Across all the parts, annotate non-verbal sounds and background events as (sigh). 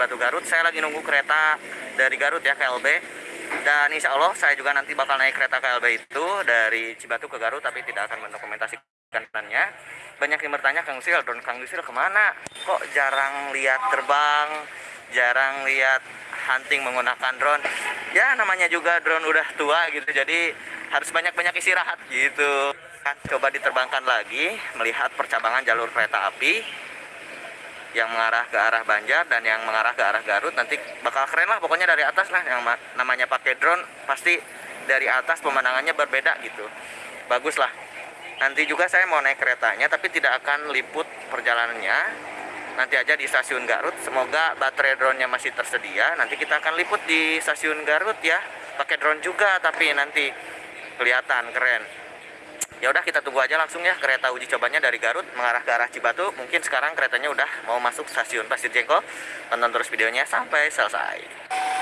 Cibatu Garut. Saya lagi nunggu kereta dari Garut ya KLB. Dan insya Allah saya juga nanti bakal naik kereta KLB itu dari Cibatu ke Garut, tapi tidak akan mendokumentasikannya. Banyak yang bertanya Kang Sil, drone Kang Sil ke mana? Kok jarang lihat terbang, jarang lihat hunting menggunakan drone? Ya namanya juga drone udah tua gitu, jadi harus banyak-banyak istirahat gitu. Coba diterbangkan lagi, melihat percabangan jalur kereta api yang mengarah ke arah Banjar dan yang mengarah ke arah Garut nanti bakal keren lah pokoknya dari atas lah yang namanya pakai drone pasti dari atas pemandangannya berbeda gitu. Bagus lah. Nanti juga saya mau naik keretanya tapi tidak akan liput perjalanannya. Nanti aja di stasiun Garut semoga baterai drone-nya masih tersedia. Nanti kita akan liput di stasiun Garut ya. Pakai drone juga tapi nanti kelihatan keren ya udah kita tunggu aja langsung ya kereta uji cobanya dari Garut mengarah ke arah Cibatu. Mungkin sekarang keretanya udah mau masuk stasiun Pasir Jengkol. Tonton terus videonya sampai selesai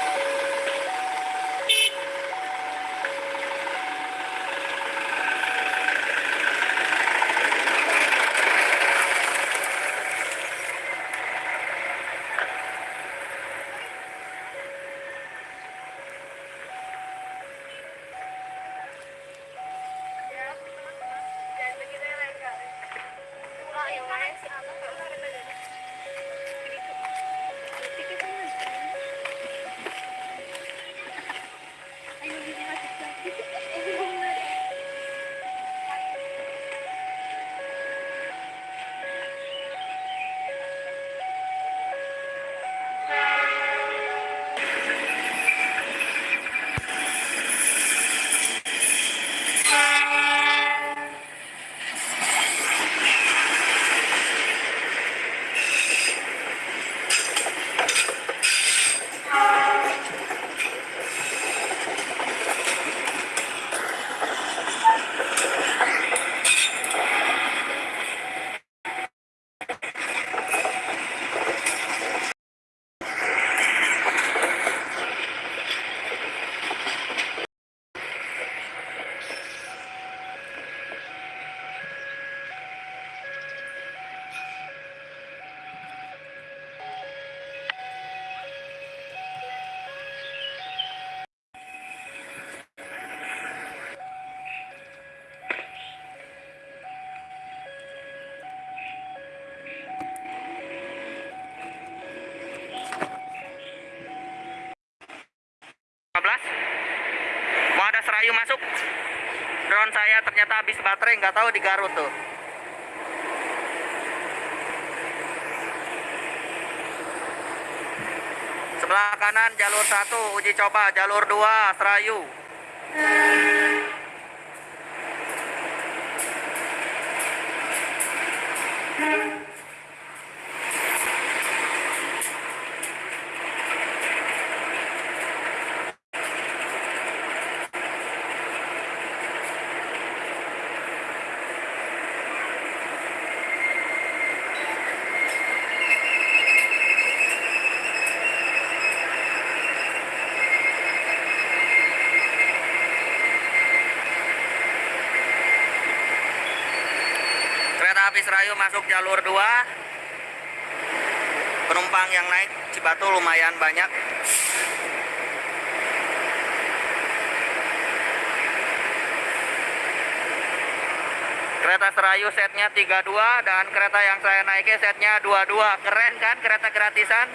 habis baterai nggak tahu di Garut tuh. Sebelah kanan jalur satu uji coba jalur dua serayu api Serayu masuk jalur 2 penumpang yang naik Cibatu lumayan banyak. Kereta Serayu setnya 32 dan kereta yang saya naiki setnya 22 keren kan kereta gratisan?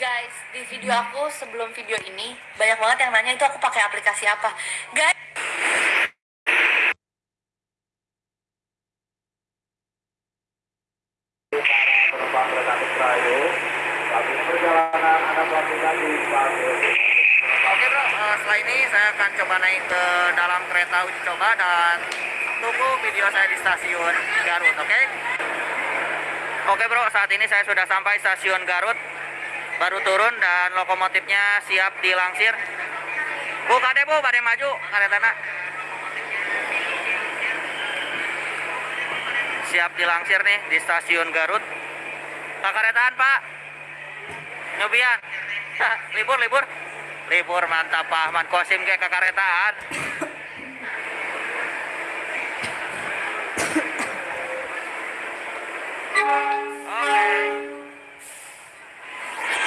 Guys di video aku sebelum video ini banyak banget yang nanya itu aku pakai aplikasi apa. Guys Oke bro, uh, setelah ini saya akan coba naik ke dalam kereta uji coba dan tunggu video saya di stasiun Garut, oke? Okay? Oke bro, saat ini saya sudah sampai stasiun Garut baru turun dan lokomotifnya siap dilangsir. Bu kade bu pada maju tanah siap dilangsir nih di stasiun Garut. Kakaretaan pak. Nyobian. (laughs) Libur libur. Libur mantap Pak Ahmad Kosim ke kakaretaan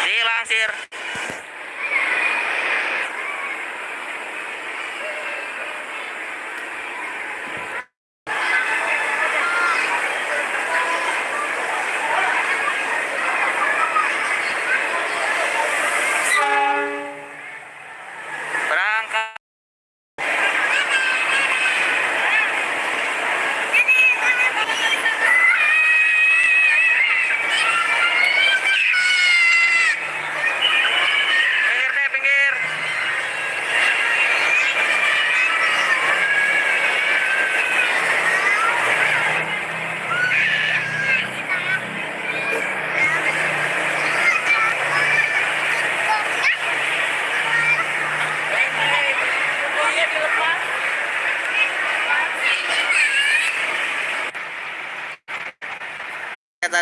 Dilansir. Berangkat. Pinggir deh, pinggir.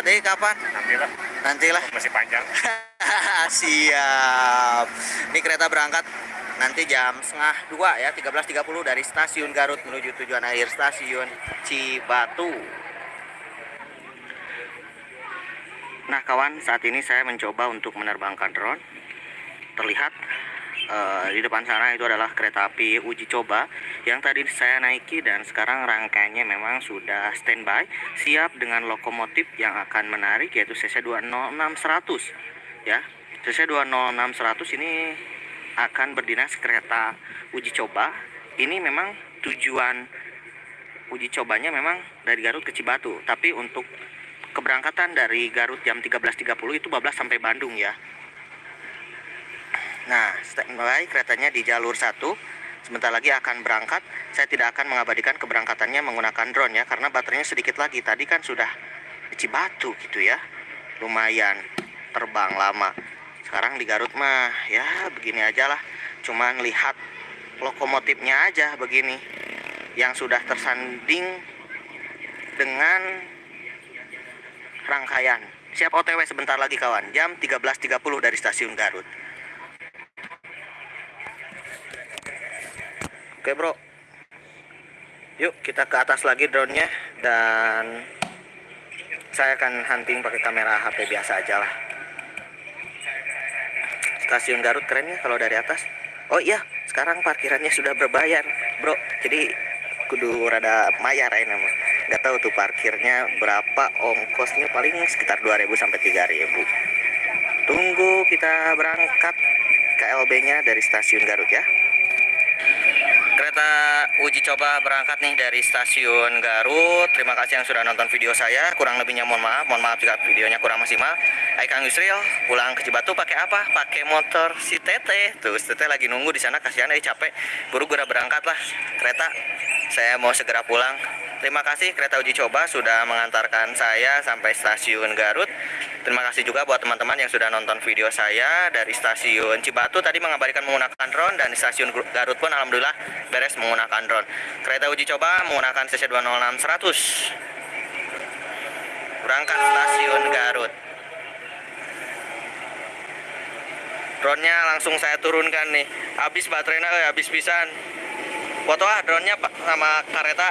Tadi kapan? Nantilah, Nantilah. masih panjang. (laughs) Siap. Ini kereta berangkat nanti jam setengah dua ya 13.30 dari stasiun Garut menuju tujuan akhir stasiun Cibatu. Nah kawan saat ini saya mencoba untuk menerbangkan drone. Terlihat eh, di depan sana itu adalah kereta api uji coba yang tadi saya naiki dan sekarang rangkaiannya memang sudah standby siap dengan lokomotif yang akan menarik yaitu CC 206 100 ya CC 206 100 ini akan berdinas kereta uji coba. Ini memang tujuan uji cobanya memang dari Garut ke Cibatu. Tapi untuk keberangkatan dari Garut jam 13.30 itu bablas sampai Bandung ya Nah, standby keretanya di jalur satu. Sebentar lagi akan berangkat. Saya tidak akan mengabadikan keberangkatannya menggunakan drone ya, karena baterainya sedikit lagi. Tadi kan sudah di Cibatu gitu ya, lumayan terbang lama. Sekarang di Garut mah ya begini aja lah. Cuman lihat lokomotifnya aja begini, yang sudah tersanding dengan rangkaian. Siap OTW sebentar lagi kawan, jam 13.30 dari stasiun Garut. Oke bro. Yuk kita ke atas lagi drone-nya Dan Saya akan hunting pakai kamera HP biasa aja lah. Stasiun Garut keren ya kalau dari atas. Oh iya sekarang parkirannya sudah berbayar bro. Jadi kudu rada mayar ya nama Gak tahu tuh parkirnya berapa ongkosnya paling sekitar 2000 sampai 3000 Tunggu kita berangkat KLB nya dari stasiun Garut ya kereta uji coba berangkat nih dari stasiun Garut. Terima kasih yang sudah nonton video saya. Kurang lebihnya mohon maaf. Mohon maaf jika videonya kurang maksimal. Hai Kang Yusril, pulang ke Cibatu pakai apa? Pakai motor si Tete. Tuh, si Tete lagi nunggu di sana kasihan dia capek. Buru gura berangkat lah kereta. Saya mau segera pulang. Terima kasih kereta uji coba sudah mengantarkan saya sampai stasiun Garut. Terima kasih juga buat teman-teman yang sudah nonton video saya dari stasiun Cibatu tadi mengabadikan menggunakan drone dan di stasiun Garut pun alhamdulillah beres menggunakan drone. Kereta uji coba menggunakan CC 206 100. Berangkat stasiun Garut. Drone-nya langsung saya turunkan nih. Habis baterainya eh, habis pisan. Foto ah drone-nya sama kereta.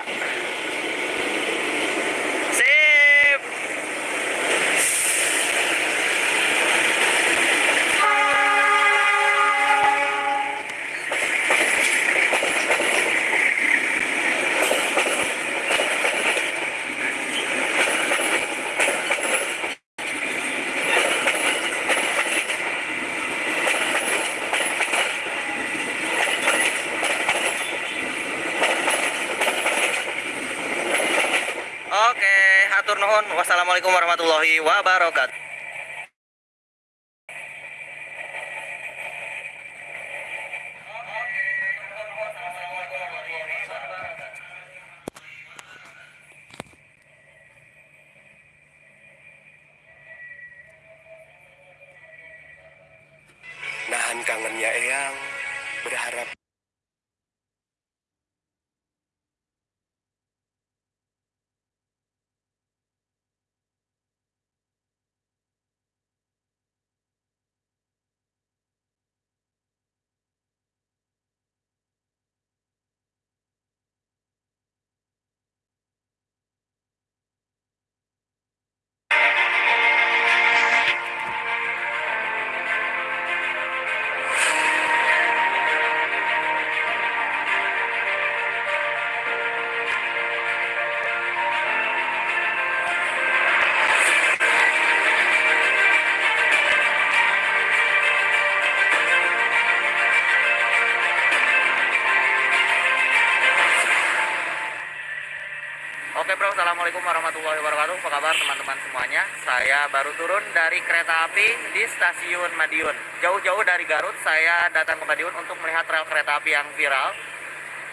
Assalamualaikum warahmatullahi wabarakatuh. Apa kabar teman-teman semuanya? Saya baru turun dari kereta api di stasiun Madiun. Jauh-jauh dari Garut, saya datang ke Madiun untuk melihat rel kereta api yang viral.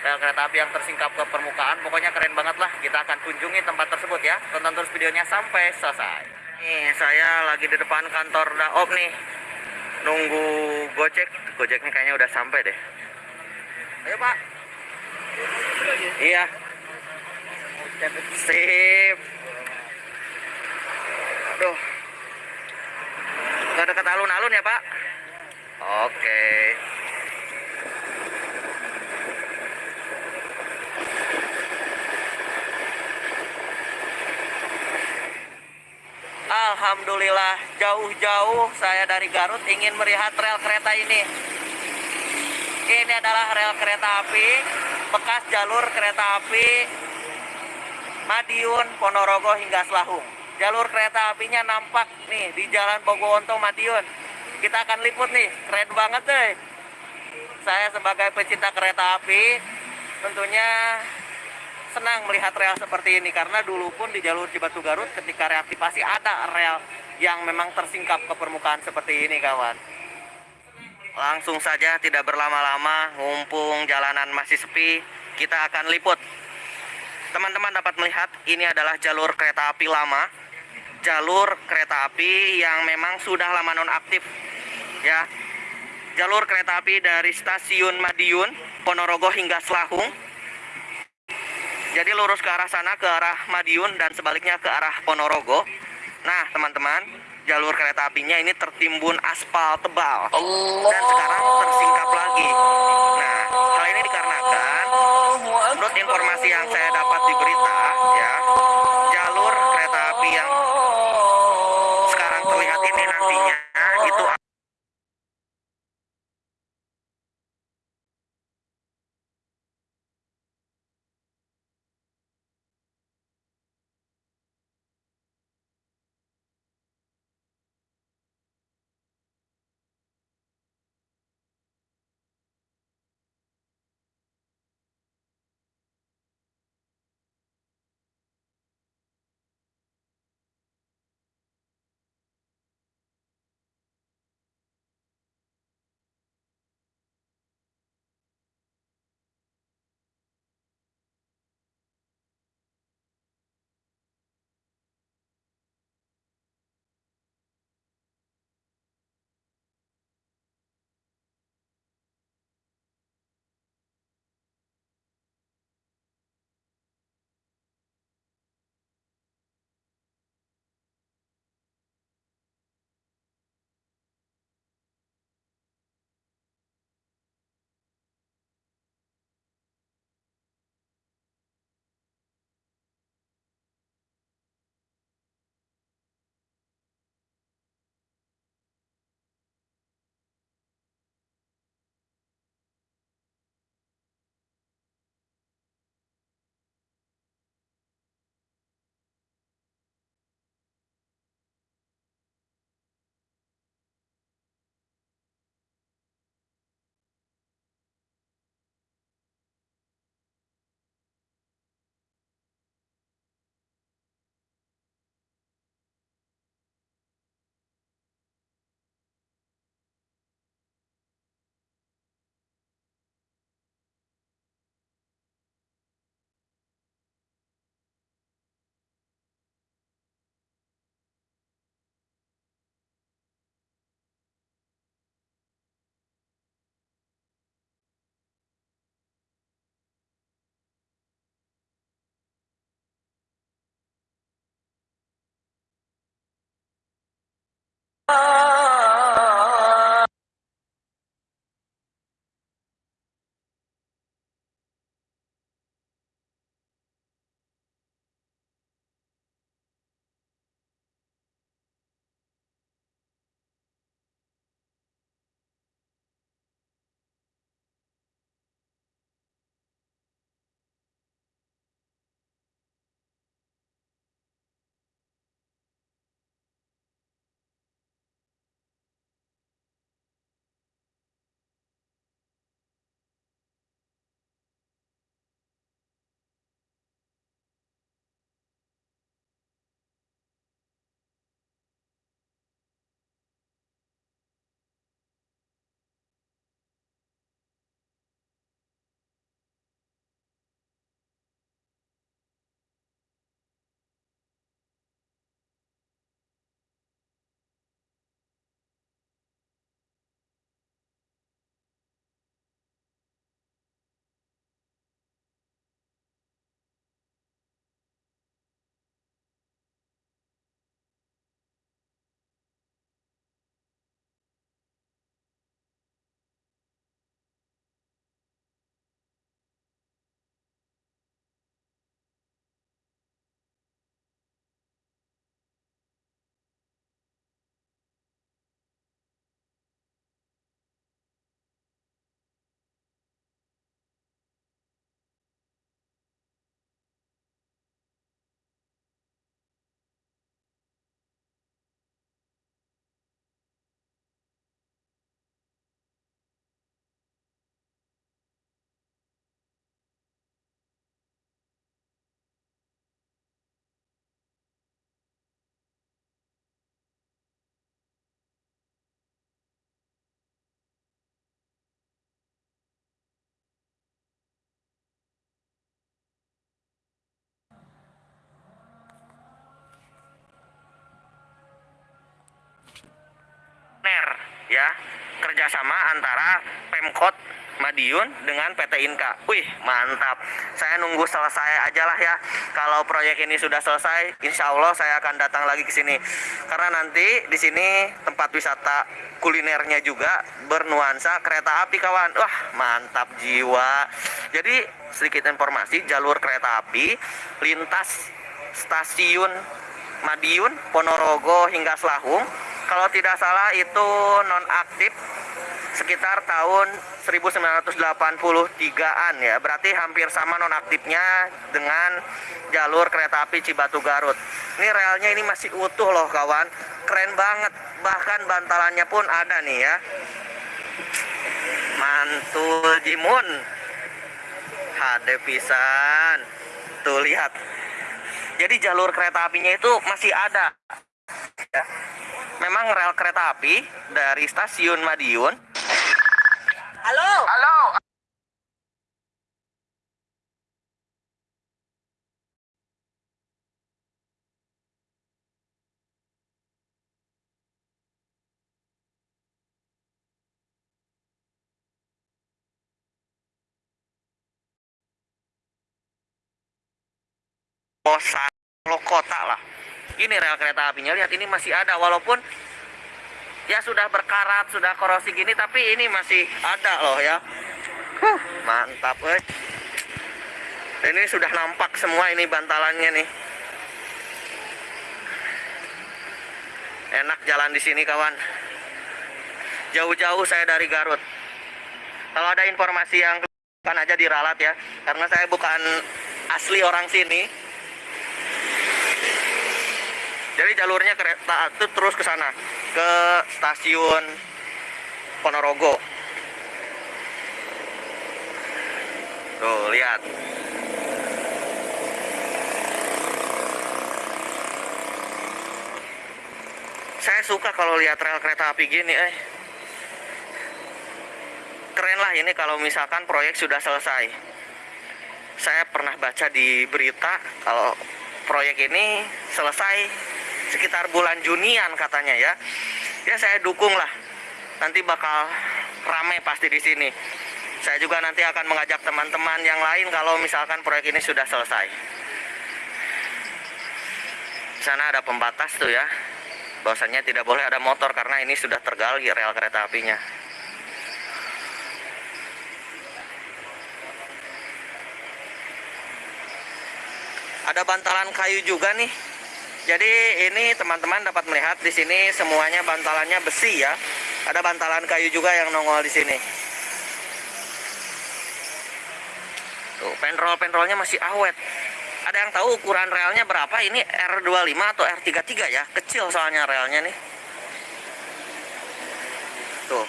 Rel kereta api yang tersingkap ke permukaan. Pokoknya keren banget lah. Kita akan kunjungi tempat tersebut ya. Tonton terus videonya sampai selesai. Nih, saya lagi di depan kantor Daop nih. Nunggu Gojek. Gojeknya kayaknya udah sampai deh. Ayo, Pak. Iya. Sip. Aduh. Nggak dekat alun-alun ya, Pak? Oke. Alhamdulillah jauh-jauh saya dari Garut ingin melihat rel kereta ini. Ini adalah rel kereta api bekas jalur kereta api Madiun, Ponorogo hingga Selahung. Jalur kereta apinya nampak nih di Jalan Bogowonto Madiun. Kita akan liput nih, keren banget deh. Saya sebagai pecinta kereta api tentunya senang melihat rel seperti ini karena dulu pun di jalur Cibatu Garut ketika reaktivasi ada rel yang memang tersingkap ke permukaan seperti ini kawan. Langsung saja tidak berlama-lama, mumpung jalanan masih sepi, kita akan liput teman-teman dapat melihat ini adalah jalur kereta api lama. Jalur kereta api yang memang sudah lama nonaktif ya. Jalur kereta api dari stasiun Madiun Ponorogo hingga Selahung. Jadi lurus ke arah sana ke arah Madiun dan sebaliknya ke arah Ponorogo. Nah teman-teman jalur kereta apinya ini tertimbun aspal tebal. Dan sekarang tersingkap lagi. Nah hal ini dikarenakan menurut informasi yang saya dapat di berita ya jalur kereta api yang Oh. Ya kerjasama antara Pemkot Madiun dengan PT Inka. Wih, mantap. Saya nunggu selesai aja lah ya. Kalau proyek ini sudah selesai, insya Allah saya akan datang lagi ke sini. Karena nanti di sini tempat wisata kulinernya juga bernuansa kereta api kawan. Wah, mantap jiwa. Jadi sedikit informasi, jalur kereta api lintas stasiun Madiun, Ponorogo hingga Selahung. Kalau tidak salah itu nonaktif sekitar tahun 1983-an ya. Berarti hampir sama nonaktifnya dengan jalur kereta api Cibatu Garut. Ini relnya ini masih utuh loh kawan. Keren banget. Bahkan bantalannya pun ada nih ya. Mantul Jimun. HD pisan. Tuh lihat. Jadi jalur kereta apinya itu masih ada. Ya. Memang rel kereta api dari stasiun Madiun Halo. Halo. Kosa lo kota lah. Ini rel kereta apinya lihat ini masih ada walaupun ya sudah berkarat, sudah korosi gini tapi ini masih ada loh ya. Huh, mantap eh. Ini sudah nampak semua ini bantalannya nih. Enak jalan di sini kawan. Jauh-jauh saya dari Garut. Kalau ada informasi yang kan aja diralat ya, karena saya bukan asli orang sini. Jadi jalurnya kereta itu terus ke sana, ke stasiun Ponorogo. Tuh, lihat. Saya suka kalau lihat rel kereta api gini, eh. Keren lah ini kalau misalkan proyek sudah selesai. Saya pernah baca di berita kalau proyek ini selesai sekitar bulan Junian katanya ya. Ya saya dukung lah. Nanti bakal ramai pasti di sini. Saya juga nanti akan mengajak teman-teman yang lain kalau misalkan proyek ini sudah selesai. Di sana ada pembatas tuh ya. Bahwasanya tidak boleh ada motor karena ini sudah tergali rel kereta apinya. Ada bantalan kayu juga nih. Jadi ini teman-teman dapat melihat di sini semuanya bantalannya besi ya. Ada bantalan kayu juga yang nongol di sini. Tuh, penrol-penrolnya masih awet. Ada yang tahu ukuran relnya berapa? Ini R25 atau R33 ya? Kecil soalnya relnya nih. Tuh.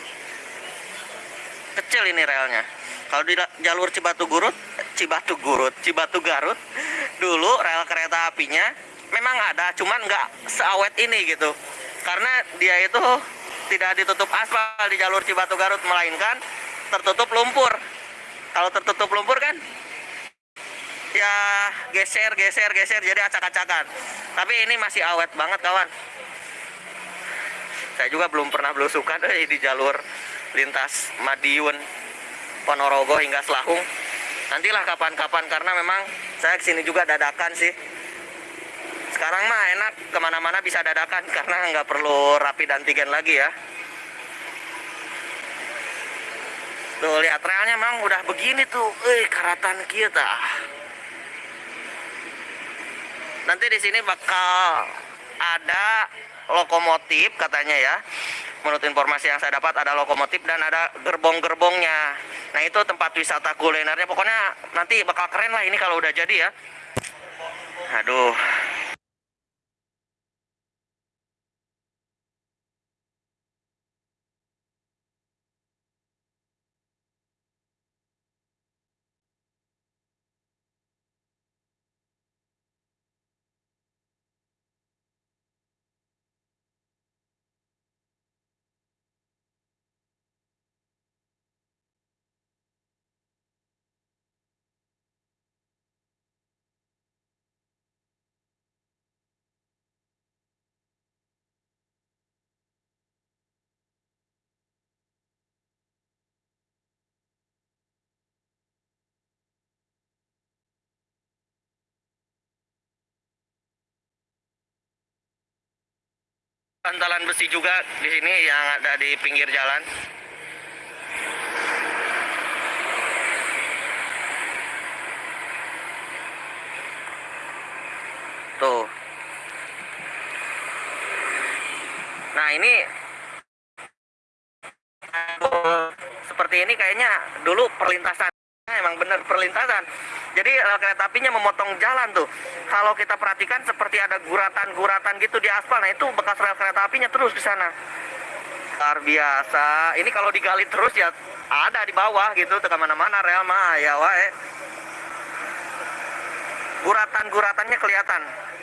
Kecil ini relnya. Kalau di jalur Cibatu Gurut, Cibatu Gurut, Cibatu Garut, dulu rel kereta apinya memang ada, cuman nggak seawet ini gitu. Karena dia itu tidak ditutup aspal di jalur Cibatu Garut, melainkan tertutup lumpur. Kalau tertutup lumpur kan ya geser geser geser jadi acak-acakan tapi ini masih awet banget kawan saya juga belum pernah belusukan eh, di jalur lintas Madiun Ponorogo hingga Selahung nantilah kapan-kapan karena memang saya ke sini juga dadakan sih sekarang mah enak ke mana-mana bisa dadakan karena nggak perlu rapid antigen lagi ya. Tuh lihat relnya memang udah begini tuh. Eh karatan kita nanti di sini bakal ada lokomotif katanya ya. Menurut informasi yang saya dapat ada lokomotif dan ada gerbong-gerbongnya. Nah itu tempat wisata kulinernya. Pokoknya nanti bakal keren lah ini kalau udah jadi ya. Aduh bantalan besi juga di sini yang ada di pinggir jalan. Tuh. Nah, ini seperti ini kayaknya dulu perlintasan emang benar perlintasan jadi rel kereta apinya memotong jalan tuh. Kalau kita perhatikan seperti ada guratan-guratan gitu di aspal nah itu bekas rel kereta apinya terus di sana. Luar biasa. Ini kalau digali terus ya ada di bawah gitu ke mana-mana rel mah ya wae. Guratan-guratannya kelihatan.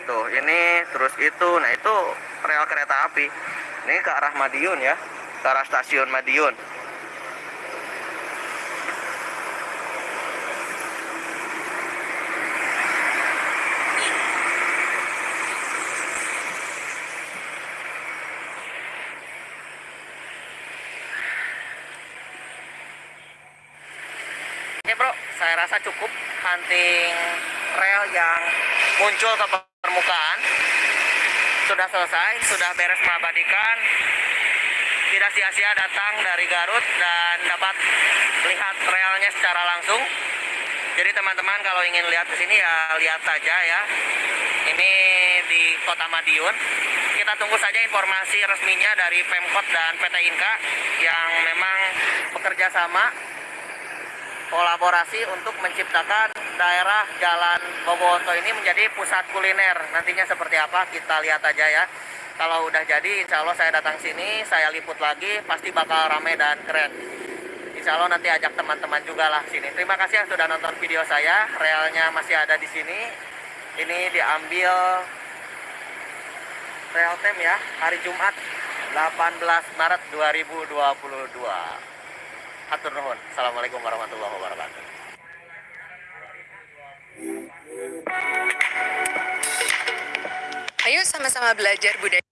Tuh ini terus itu. Nah itu rel kereta api. Ini ke arah Madiun ya. Ke arah stasiun Madiun Oke bro, saya rasa cukup hunting rel yang muncul ke permukaan. Sudah selesai, sudah beres mengabadikan. Tidak sia-sia datang dari Garut dan dapat melihat relnya secara langsung. Jadi teman-teman kalau ingin lihat ke sini ya lihat saja ya. Ini di Kota Madiun. Kita tunggu saja informasi resminya dari Pemkot dan PT Inka yang memang bekerja sama kolaborasi untuk menciptakan daerah Jalan Boboto ini menjadi pusat kuliner. Nantinya seperti apa kita lihat aja ya. Kalau udah jadi, insya Allah saya datang sini, saya liput lagi, pasti bakal rame dan keren. Insya Allah nanti ajak teman-teman juga lah sini. Terima kasih yang sudah nonton video saya. Realnya masih ada di sini. Ini diambil real time ya, hari Jumat 18 Maret 2022. Atur nuhun. Assalamualaikum warahmatullahi wabarakatuh. Ayo sama-sama belajar budaya.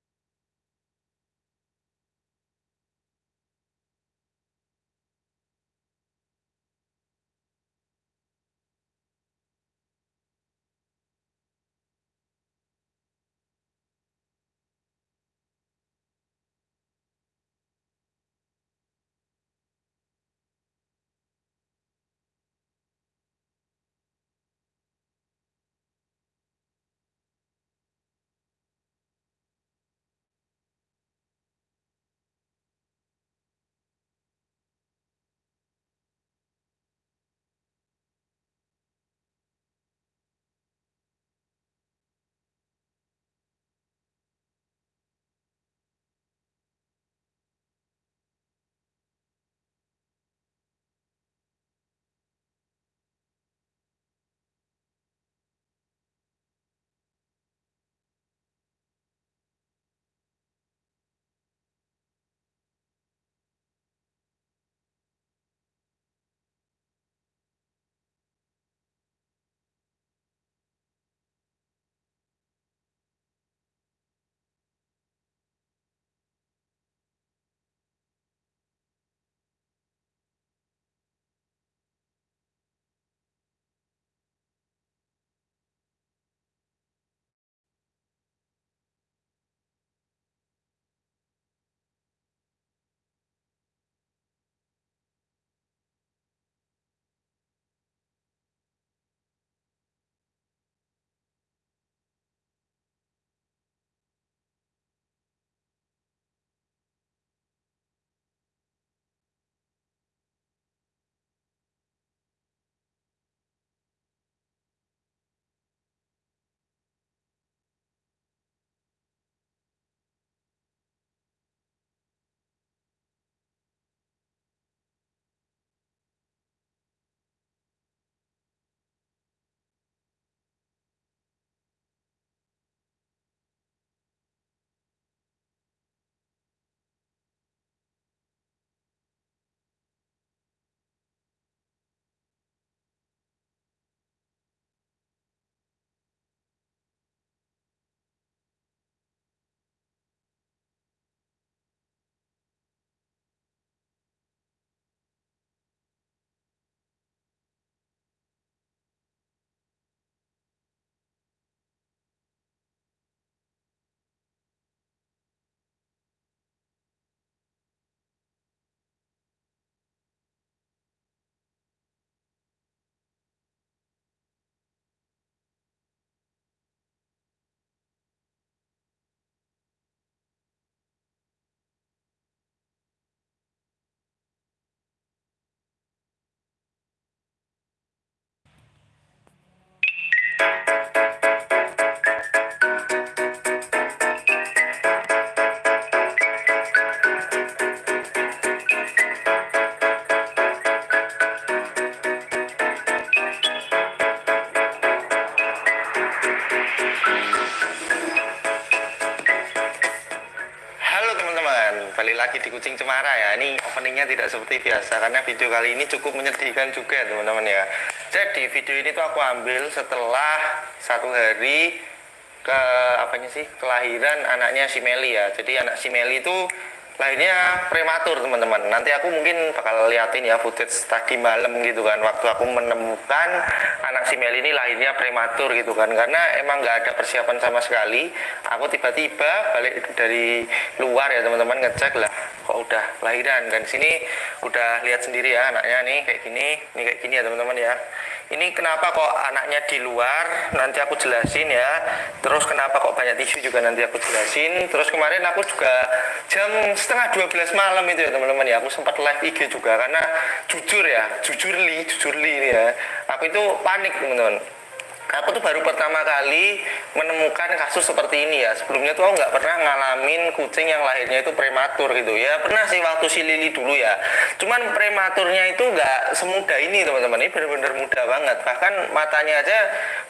Tidak seperti biasa karena video kali ini cukup menyedihkan juga teman-teman ya. Jadi video ini tuh aku ambil setelah satu hari ke apanya sih kelahiran anaknya si Meli ya. Jadi anak si Meli itu lahirnya prematur teman-teman. Nanti aku mungkin bakal liatin ya footage tadi malam gitu kan. Waktu aku menemukan anak si Meli ini lahirnya prematur gitu kan. Karena emang nggak ada persiapan sama sekali. Aku tiba-tiba balik dari luar ya teman-teman ngecek lah. Kok udah lahiran kan sini udah lihat sendiri ya anaknya nih kayak gini, nih kayak gini ya teman-teman ya. Ini kenapa kok anaknya di luar? Nanti aku jelasin ya. Terus kenapa kok banyak tisu juga nanti aku jelasin. Terus kemarin aku juga jam setengah 12 malam itu ya teman-teman ya. Aku sempat live IG juga karena jujur ya, jujur li, jujur li ya. Aku itu panik teman-teman. Aku tuh baru pertama kali menemukan kasus seperti ini ya. Sebelumnya tuh aku nggak pernah ngalamin kucing yang lahirnya itu prematur gitu ya. Pernah sih waktu si Lili dulu ya. Cuman prematurnya itu nggak semudah ini teman-teman. Ini bener-bener mudah banget. Bahkan matanya aja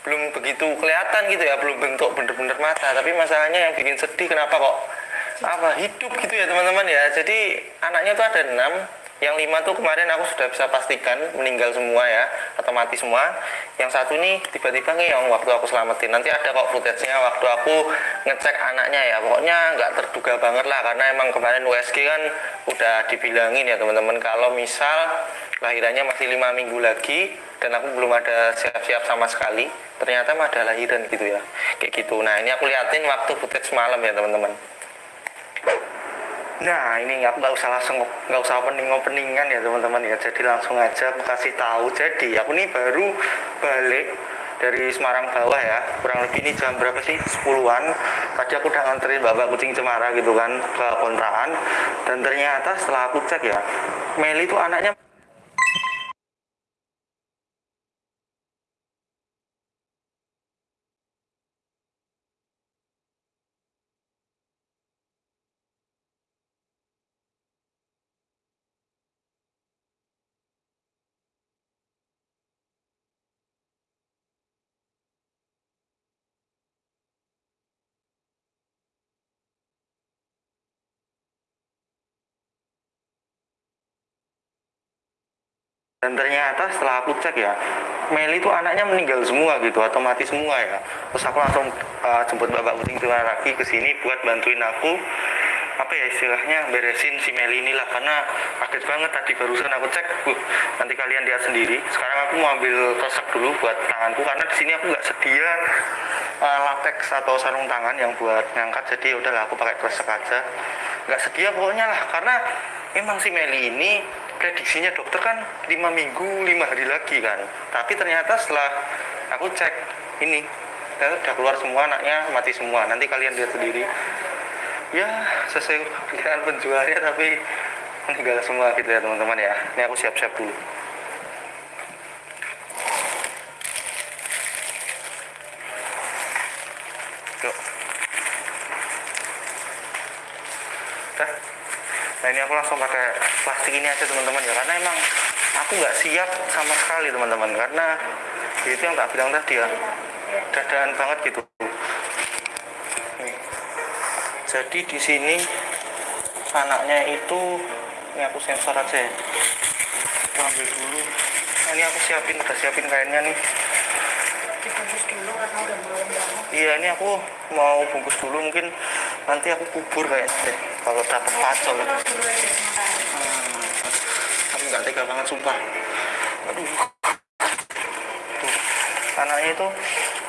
belum begitu kelihatan gitu ya. Belum bentuk bener-bener mata. Tapi masalahnya yang bikin sedih kenapa kok apa hidup gitu ya teman-teman ya. Jadi anaknya tuh ada enam yang lima tuh kemarin aku sudah bisa pastikan meninggal semua ya atau mati semua. Yang satu nih tiba-tiba ngeong waktu aku selamatin. Nanti ada kok footage-nya waktu aku ngecek anaknya ya. Pokoknya nggak terduga banget lah karena emang kemarin USG kan udah dibilangin ya teman-teman. Kalau misal lahirannya masih lima minggu lagi dan aku belum ada siap-siap sama sekali ternyata mah ada lahiran gitu ya. Kayak gitu. Nah ini aku liatin waktu footage malam ya teman-teman Nah ini aku nggak usah langsung nggak usah opening openingan ya teman-teman ya. Jadi langsung aja aku kasih tahu. Jadi aku nih baru balik dari Semarang bawah ya. Kurang lebih ini jam berapa sih? 10-an tadi aku udah nganterin bapak kucing cemara gitu kan ke kontrakan. Dan ternyata setelah aku cek ya Meli itu anaknya dan ternyata setelah aku cek ya Meli itu anaknya meninggal semua gitu atau mati semua ya. Terus aku langsung uh, jemput bapak kucing tua lagi ke sini buat bantuin aku. Apa ya istilahnya beresin si Meli ini lah karena kaget banget tadi barusan aku cek uh, nanti kalian lihat sendiri. Sekarang aku mau ambil kresek dulu buat tanganku karena di sini aku nggak sedia uh, latex atau sarung tangan yang buat ngangkat jadi udahlah aku pakai kresek aja. Nggak sedia pokoknya lah karena emang si Meli ini prediksinya dokter kan lima minggu lima hari lagi kan. Tapi ternyata setelah aku cek ini ternyata udah keluar semua anaknya mati semua. Nanti kalian lihat sendiri. Ya sesuai perkiraan penjualnya tapi meninggal semua gitu ya teman-teman ya. Ini aku siap-siap dulu. Yuk Nah ini aku langsung pakai plastik ini aja teman-teman ya karena emang aku nggak siap sama sekali teman-teman karena itu yang tak bilang tadi ya dadaan banget gitu. Nih. Jadi di sini anaknya itu ini aku sensor aja ya. Aku ambil dulu. Nah, ini aku siapin udah siapin kainnya nih. dulu karena udah Iya ini aku mau bungkus dulu mungkin nanti aku kubur kayaknya deh kalau dulu aja sementara Aku nggak tega banget sumpah. Aduh. Anaknya itu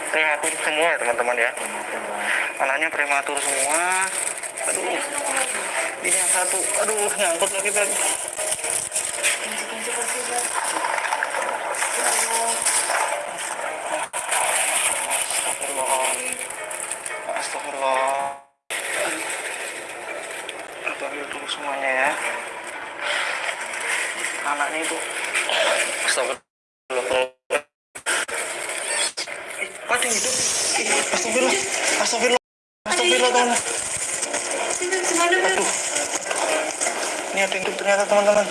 prematur semua ya teman-teman ya. Anaknya prematur semua. Aduh. Ini yang satu. Aduh, nyangkut lagi Beb. kunci-kunci kursi buat Astagfirullah. Astagfirullah. Aku ambil dulu semuanya ya. Anaknya itu. Astagfirullah. Eh, yang hidup. Eh, Astagfirullah. Astagfirullah. Astagfirullah teman. Aduh. Ini ada yang hidup ternyata teman-teman.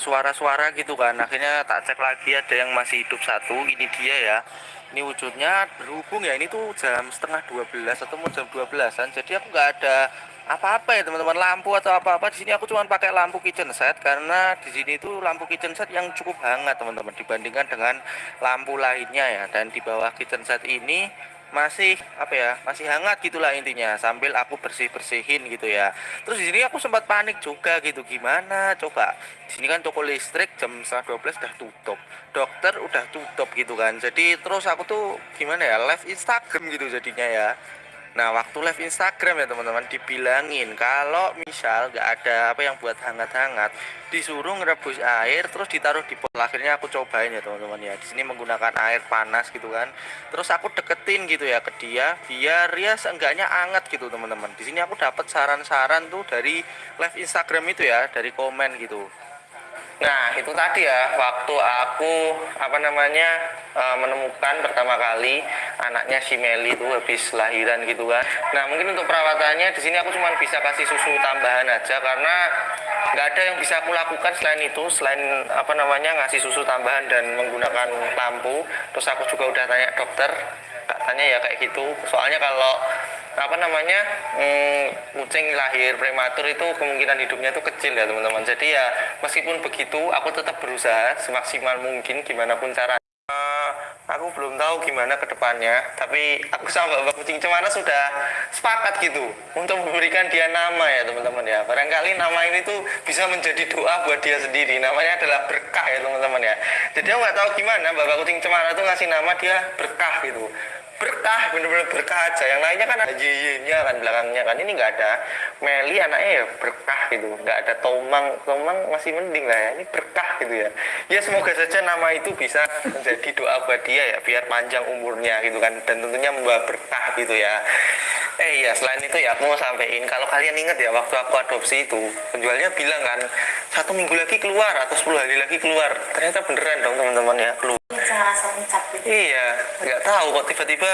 Suara-suara gitu kan. Akhirnya tak cek lagi ada yang masih hidup satu. Ini dia ya. Ini wujudnya berhubung ya ini tuh jam setengah 12 atau jam 12an jadi aku nggak ada apa-apa ya teman-teman. Lampu atau apa-apa. Di sini aku cuma pakai lampu kitchen set karena di sini itu lampu kitchen set yang cukup hangat teman-teman dibandingkan dengan lampu lainnya ya. Dan di bawah kitchen set ini masih apa ya masih hangat gitulah intinya sambil aku bersih bersihin gitu ya. Terus di sini aku sempat panik juga gitu gimana? Coba di sini kan toko listrik jam setengah 12 udah tutup. Dokter udah tutup gitu kan. Jadi terus aku tuh gimana ya live Instagram gitu jadinya ya Nah waktu live Instagram ya teman-teman dibilangin kalau misal nggak ada apa yang buat hangat-hangat disuruh ngerebus air terus ditaruh di pot. Akhirnya aku cobain ya teman-teman ya. Di sini menggunakan air panas gitu kan. Terus aku deketin gitu ya ke dia biar ya seenggaknya anget gitu teman-teman. Di sini aku dapat saran-saran tuh dari live Instagram itu ya dari komen gitu Nah, itu tadi ya waktu aku apa namanya eh, menemukan pertama kali anaknya si Meli itu habis lahiran gitu kan. Nah, mungkin untuk perawatannya di sini aku cuma bisa kasih susu tambahan aja karena nggak ada yang bisa aku lakukan selain itu, selain apa namanya ngasih susu tambahan dan menggunakan lampu. Terus aku juga udah tanya dokter, katanya ya kayak gitu. Soalnya kalau apa namanya hmm, kucing lahir prematur itu kemungkinan hidupnya itu kecil ya teman-teman. Jadi ya meskipun begitu aku tetap berusaha semaksimal mungkin gimana pun cara. Eh, aku belum tahu gimana ke depannya tapi aku sama Bapak Kucing Cemara sudah sepakat gitu untuk memberikan dia nama ya teman-teman ya. Barangkali nama ini tuh bisa menjadi doa buat dia sendiri. Namanya adalah berkah ya teman-teman ya. Jadi aku nggak tahu gimana Bapak Kucing Cemara tuh ngasih nama dia berkah gitu berkah bener-bener berkah aja. Yang lainnya kan ada nya kan belakangnya kan. Ini nggak ada Meli anaknya ya berkah gitu. Nggak ada Tomang. Tomang masih mending lah ya. Ini berkah gitu ya. Ya semoga saja nama itu bisa menjadi doa buat dia ya biar panjang umurnya gitu kan. Dan tentunya membawa berkah gitu ya. Eh iya selain itu ya aku mau sampein kalau kalian ingat ya waktu aku adopsi itu penjualnya bilang kan satu minggu lagi keluar atau 10 hari lagi keluar. Ternyata beneran dong teman-teman ya keluar Iya, nggak tahu kok tiba-tiba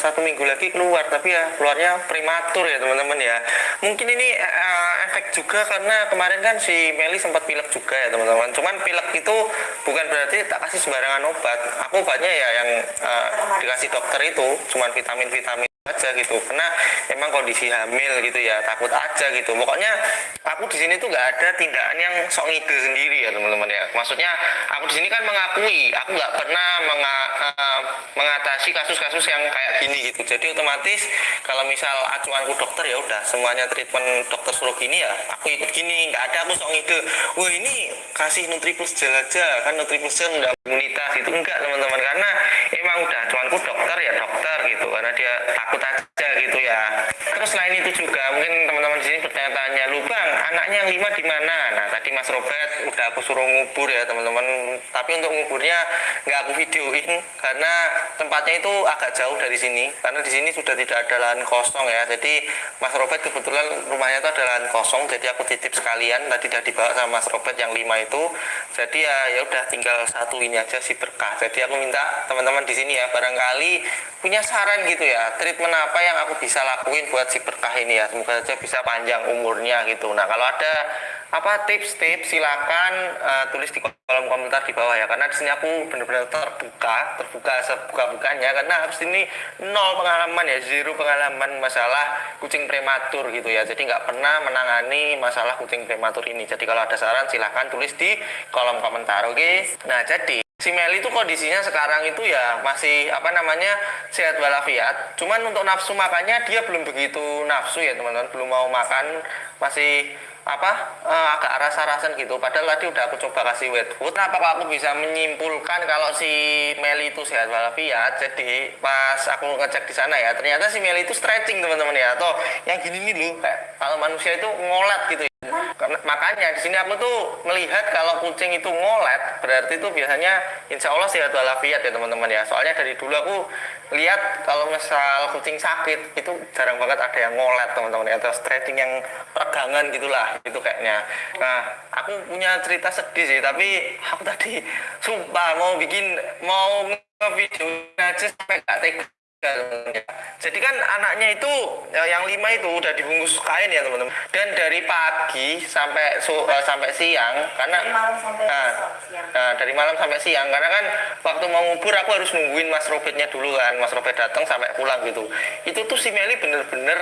satu minggu lagi keluar, tapi ya keluarnya prematur ya teman-teman ya. Mungkin ini eh, efek juga karena kemarin kan si Meli sempat pilek juga ya teman-teman. Cuman pilek itu bukan berarti tak kasih sembarangan obat. Aku obatnya ya yang eh, dikasih dokter itu, cuman vitamin-vitamin aja gitu karena emang kondisi hamil gitu ya takut aja gitu pokoknya aku di sini tuh nggak ada tindakan yang sok ngide sendiri ya teman-teman ya. Maksudnya aku di sini kan mengakui aku nggak pernah menga- eh, mengatasi kasus-kasus yang kayak gini gitu. Jadi otomatis kalau misal acuanku dokter ya udah semuanya treatment dokter suruh gini ya aku ikut gini. Nggak ada aku sok ngide wah ini kasih nutriplus gel aja kan nutriplus gel udah imunitas. Itu enggak teman-teman karena emang udah acuanku dokter ya dokter gitu. Karena dia takut aja gitu ya. Terus selain itu juga mungkin teman-teman di sini bertanya-tanya lu bang anaknya yang lima di mana Udah aku suruh ngubur ya teman-teman. Tapi untuk nguburnya nggak aku videoin karena tempatnya itu agak jauh dari sini. Karena di sini sudah tidak ada lahan kosong ya. Jadi mas Robert kebetulan rumahnya itu ada lahan kosong jadi aku titip sekalian. Tadi udah dibawa sama mas Robert yang lima itu. Jadi ya ya udah tinggal satu ini aja si berkah. Jadi aku minta teman-teman di sini ya barangkali punya saran gitu ya treatment apa yang aku bisa lakuin buat si berkah ini ya. Semoga saja bisa panjang umurnya gitu. Nah kalau ada apa tips-tips? Silakan eh, tulis di kolom komentar di bawah ya. Karena di sini aku benar-benar terbuka terbuka sebuka-bukanya. Karena habis ini nol pengalaman ya zero pengalaman masalah kucing prematur gitu ya. Jadi nggak pernah menangani masalah kucing prematur ini. Jadi kalau ada saran silahkan tulis di kolom komentar oke? Nah jadi Si Meli itu kondisinya sekarang itu ya masih apa namanya sehat walafiat. Cuman untuk nafsu makannya dia belum begitu nafsu ya teman-teman, belum mau makan, masih apa eh, agak rasa-rasan gitu. Padahal tadi udah aku coba kasih wet food. Kenapa aku bisa menyimpulkan kalau si Meli itu sehat walafiat? Jadi pas aku ngecek di sana ya, ternyata si Meli itu stretching teman-teman ya. Atau yang gini nih loh, kalau manusia itu ngolet gitu ya. Makanya di sini aku tuh melihat kalau kucing itu ngolet berarti itu biasanya insya Allah sehat walafiat ya teman-teman ya. Soalnya dari dulu aku lihat kalau misal kucing sakit itu jarang banget ada yang ngolet teman-teman ya. Atau stretching yang pegangan gitulah gitu kayaknya. Nah aku punya cerita sedih sih tapi aku tadi sumpah mau bikin mau nge-video aja sampai gak tega Jadi kan anaknya itu ya, yang lima itu udah dibungkus kain ya teman-teman. Dan dari pagi sampai su- eh, sampai siang karena Dari malam sampai Nah, siang. nah, dari malam sampai siang karena kan waktu mau ngubur aku harus nungguin Mas Robetnya dulu kan. Mas Robet datang sampai pulang gitu. Itu tuh si Meli bener-bener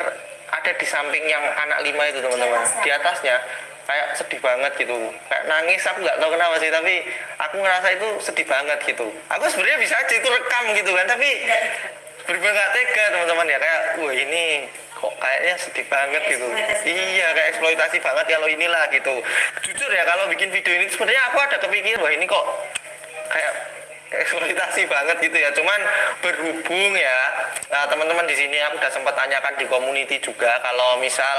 ada di samping yang anak lima itu teman-teman. Di atasnya kayak sedih banget gitu kayak nangis aku nggak tahu kenapa sih tapi aku ngerasa itu sedih banget gitu aku sebenarnya bisa aja itu rekam gitu kan tapi bener-bener gak tega teman-teman ya. Kayak wah ini kok kayaknya sedih banget gitu. Iya kayak eksploitasi banget kalau inilah gitu. Jujur ya kalau bikin video ini sebenarnya aku ada kepikiran wah ini kok kayak eksploitasi banget gitu ya. Cuman berhubung ya nah, teman-teman di sini aku udah sempat tanyakan di community juga kalau misal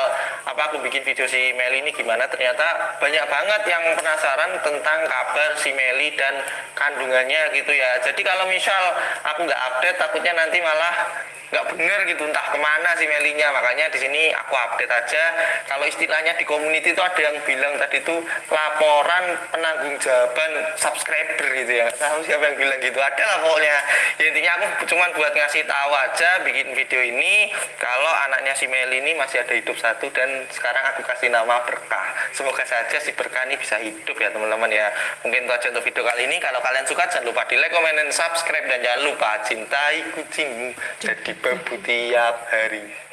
apa aku bikin video si Meli ini gimana. Ternyata banyak banget yang penasaran tentang kabar si Meli dan kandungannya gitu ya. Jadi kalau misal aku nggak update takutnya nanti malah nggak bener gitu entah ke mana si Melinya. Makanya di sini aku update aja. Kalau istilahnya di community itu ada yang bilang tadi itu laporan penanggung jawaban subscriber gitu ya. Tahu siapa yang bilang gitu. Ada lah pokoknya. Ya, intinya aku cuman buat ngasih tahu aja bikin video ini. Kalau anaknya si Meli ini masih ada hidup satu dan sekarang aku kasih nama berkah. Semoga saja si berkah ini bisa hidup ya teman-teman ya. Mungkin itu aja untuk video kali ini. Kalau kalian suka jangan lupa di like, comment, dan subscribe. Dan jangan lupa cintai kucingmu. Jadi babu tiap hari